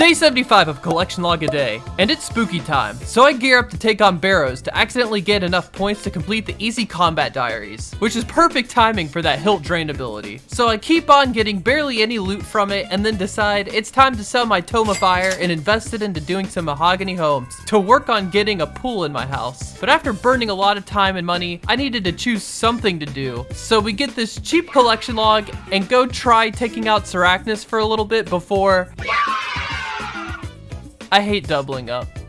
Day 75 of Collection Log a Day, and it's spooky time, so I gear up to take on Barrows to accidentally get enough points to complete the Easy Combat Diaries, which is perfect timing for that Hilt Drain ability. So I keep on getting barely any loot from it and then decide it's time to sell my Tome Fire and invest it into doing some mahogany homes to work on getting a pool in my house. But after burning a lot of time and money, I needed to choose something to do. So we get this cheap collection log and go try taking out Sarachnis for a little bit before I hate doubling up.